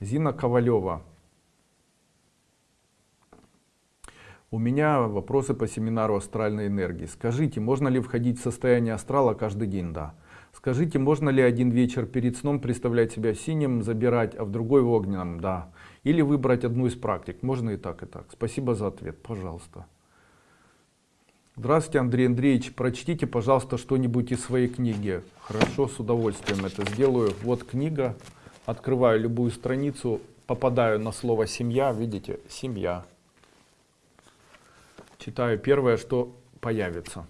Зина Ковалева. У меня вопросы по семинару астральной энергии. Скажите, можно ли входить в состояние астрала каждый день? Да. Скажите, можно ли один вечер перед сном представлять себя синим, забирать, а в другой в огненном? Да. Или выбрать одну из практик? Можно и так, и так. Спасибо за ответ. Пожалуйста. Здравствуйте, Андрей Андреевич. Прочтите, пожалуйста, что-нибудь из своей книги. Хорошо, с удовольствием это сделаю. Вот книга. Открываю любую страницу, попадаю на слово «семья». Видите? Семья. Читаю первое, что появится.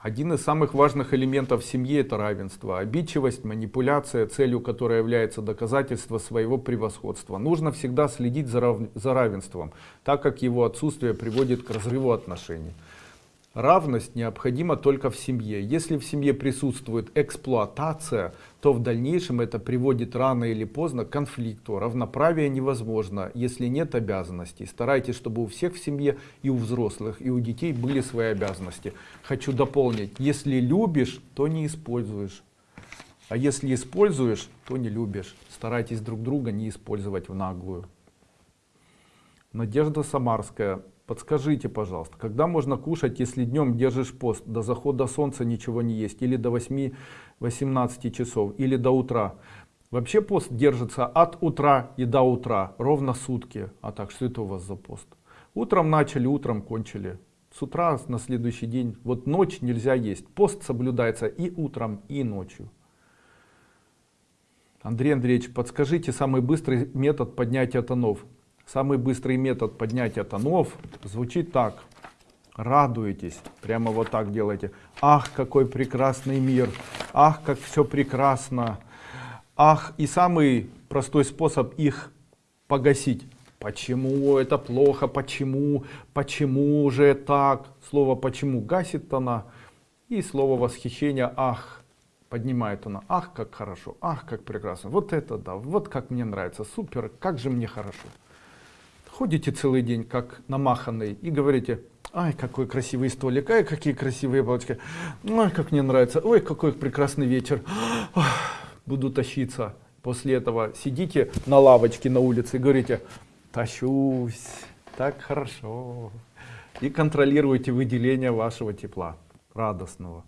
Один из самых важных элементов семьи это равенство. Обидчивость, манипуляция, целью которой является доказательство своего превосходства. Нужно всегда следить за, рав... за равенством, так как его отсутствие приводит к разрыву отношений. Равность необходима только в семье. Если в семье присутствует эксплуатация, то в дальнейшем это приводит рано или поздно к конфликту. Равноправие невозможно, если нет обязанностей. Старайтесь, чтобы у всех в семье и у взрослых, и у детей были свои обязанности. Хочу дополнить, если любишь, то не используешь. А если используешь, то не любишь. Старайтесь друг друга не использовать в наглую. Надежда Самарская. Подскажите, пожалуйста, когда можно кушать, если днем держишь пост, до захода солнца ничего не есть, или до 8-18 часов, или до утра? Вообще пост держится от утра и до утра, ровно сутки. А так, что это у вас за пост? Утром начали, утром кончили. С утра на следующий день, вот ночь нельзя есть. Пост соблюдается и утром, и ночью. Андрей Андреевич, подскажите самый быстрый метод поднятия тонов. Самый быстрый метод поднятия тонов звучит так. Радуетесь. Прямо вот так делайте. Ах, какой прекрасный мир. Ах, как все прекрасно. Ах, и самый простой способ их погасить. Почему это плохо? Почему? Почему же так? Слово почему гасит тона. И слово восхищения ах поднимает она. Ах, как хорошо. Ах, как прекрасно. Вот это да. Вот как мне нравится. Супер. Как же мне хорошо ходите целый день как намаханный и говорите ай какой красивый столик ай какие красивые палочки ой как мне нравится ой какой прекрасный вечер буду тащиться после этого сидите на лавочке на улице и говорите тащусь так хорошо и контролируйте выделение вашего тепла радостного